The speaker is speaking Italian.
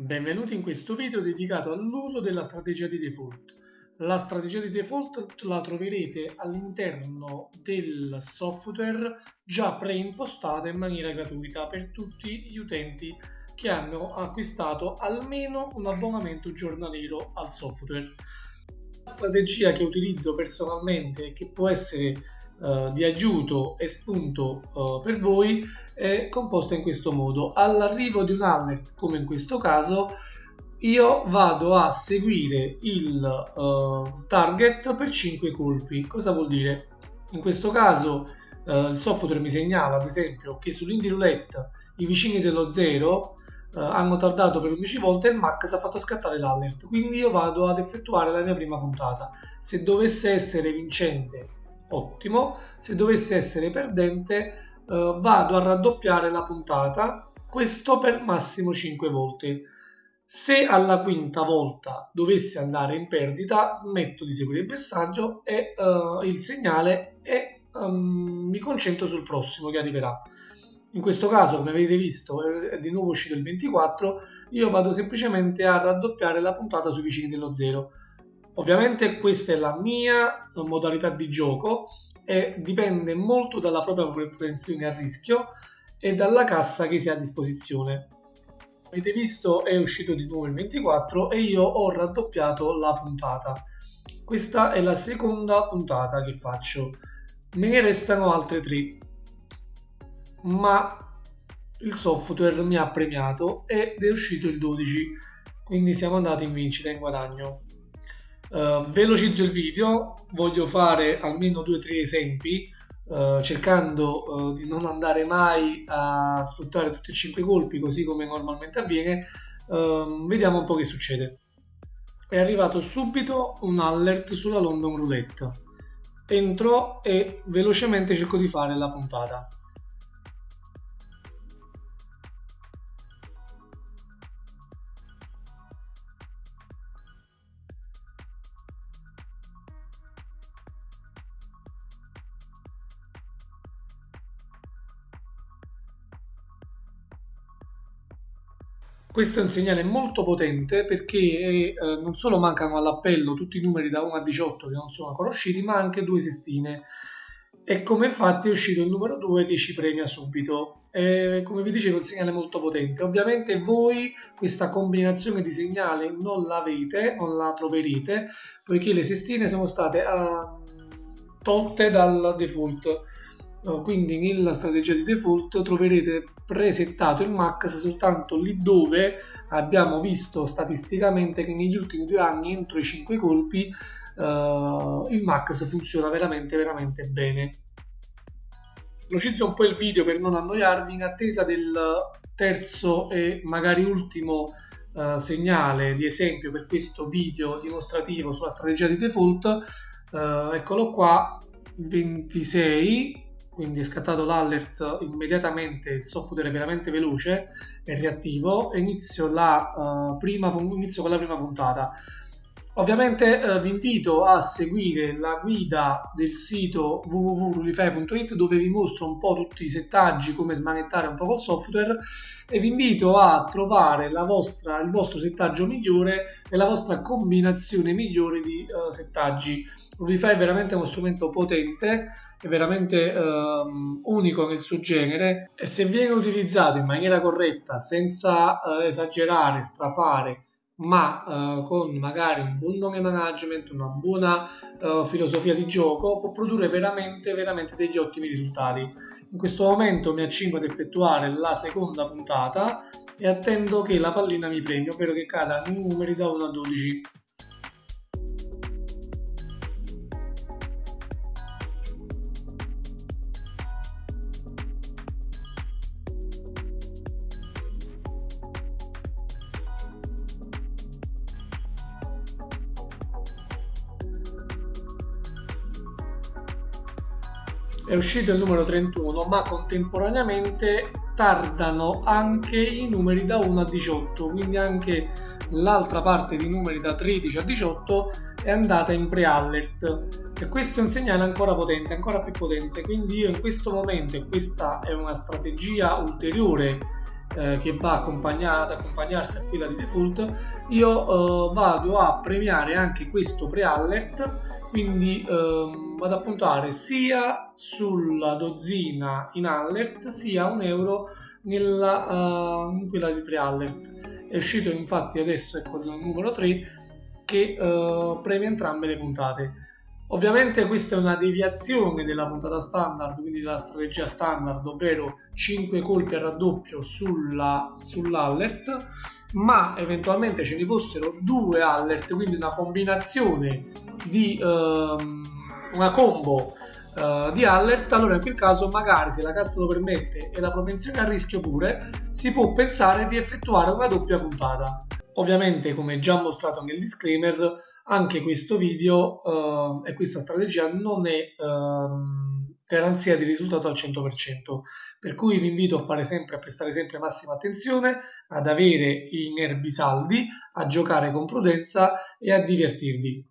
Benvenuti in questo video dedicato all'uso della strategia di default. La strategia di default la troverete all'interno del software già preimpostata in maniera gratuita per tutti gli utenti che hanno acquistato almeno un abbonamento giornaliero al software. La strategia che utilizzo personalmente e che può essere uh, di aiuto e spunto uh, per voi è composta in questo modo. All'arrivo di un alert, come in questo caso, io vado a seguire il uh, target per 5 colpi. Cosa vuol dire? In questo caso uh, il software mi segnala ad esempio che sull'indie roulette i vicini dello 0 uh, hanno tardato per 11 volte e il max ha fatto scattare l'alert. Quindi io vado ad effettuare la mia prima puntata. Se dovesse essere vincente, ottimo. Se dovesse essere perdente, vado a raddoppiare la puntata. Questo per massimo 5 volte. Se alla quinta volta dovesse andare in perdita, smetto di seguire il bersaglio e uh, il segnale e um, mi concentro sul prossimo che arriverà. In questo caso, come avete visto, è di nuovo uscito il 24, io vado semplicemente a raddoppiare la puntata sui vicini dello 0. Ovviamente questa è la mia modalità di gioco e dipende molto dalla propria propensione a rischio e dalla cassa che si ha a disposizione. Avete visto è uscito di nuovo il 24 e io ho raddoppiato la puntata. Questa è la seconda puntata che faccio. Me ne restano altre tre. Ma il software mi ha premiato ed è uscito il 12 quindi siamo andati in vincita in guadagno uh, velocizzo il video voglio fare almeno due o tre esempi Uh, cercando uh, di non andare mai a sfruttare tutti e cinque colpi così come normalmente avviene, uh, vediamo un po' che succede. È arrivato subito un alert sulla London Roulette. Entro e velocemente cerco di fare la puntata. Questo è un segnale molto potente perché eh, non solo mancano all'appello tutti i numeri da 1 a 18 che non sono ancora usciti, ma anche due sestine. E come infatti è uscito il numero 2 che ci premia subito. E, come vi dicevo, è un segnale molto potente. Ovviamente voi questa combinazione di segnali non l'avete, non la troverete, poiché le sestine sono state uh, tolte dal default quindi nella strategia di default troverete presettato il max soltanto lì dove abbiamo visto statisticamente che negli ultimi due anni entro i 5 colpi uh, il max funziona veramente veramente bene. Velocizzo un po' il video per non annoiarvi. In attesa del terzo e magari ultimo uh, segnale di esempio per questo video dimostrativo sulla strategia di default uh, eccolo qua 26 quindi è scattato l'alert immediatamente, il software è veramente veloce e reattivo e inizio, la, uh, prima, inizio con la prima puntata. Ovviamente uh, vi invito a seguire la guida del sito www.rulify.it dove vi mostro un po' tutti i settaggi, come smanettare un po' col software e vi invito a trovare vostra, il vostro settaggio migliore e la vostra combinazione migliore di uh, settaggi. Rulify è veramente uno strumento potente è veramente um, unico nel suo genere e se viene utilizzato in maniera corretta senza uh, esagerare, strafare ma uh, con magari un buon nome management, una buona uh, filosofia di gioco può produrre veramente veramente degli ottimi risultati. In questo momento mi accingo ad effettuare la seconda puntata e attendo che la pallina mi premi, ovvero che cada in numeri da 1 a 12. È uscito il numero 31 ma contemporaneamente tardano anche i numeri da 1 a 18 quindi anche l'altra parte di numeri da 13 a 18 è andata in pre-alert. E questo è un segnale ancora potente ancora più potente quindi io in questo momento e questa è una strategia ulteriore eh, che va ad accompagnarsi a quella di default, io eh, vado a premiare anche questo pre-alert, quindi ehm, vado a puntare sia sulla dozzina in alert sia un euro nella, uh, in quella di pre-alert. È uscito infatti adesso ecco il numero 3 che uh, premia entrambe le puntate. Ovviamente questa è una deviazione della puntata standard, quindi della strategia standard, ovvero 5 colpi a raddoppio sulla, sull'alert, ma eventualmente ce ne fossero due alert, quindi una combinazione di um, una combo uh, di alert, allora in quel caso magari se la cassa lo permette e la propensione a rischio pure, si può pensare di effettuare una doppia puntata. Ovviamente, come già mostrato nel disclaimer, anche questo video uh, e questa strategia non è uh, garanzia di risultato al 100%, per cui vi invito a fare sempre, a prestare sempre massima attenzione, ad avere i nervi saldi, a giocare con prudenza e a divertirvi.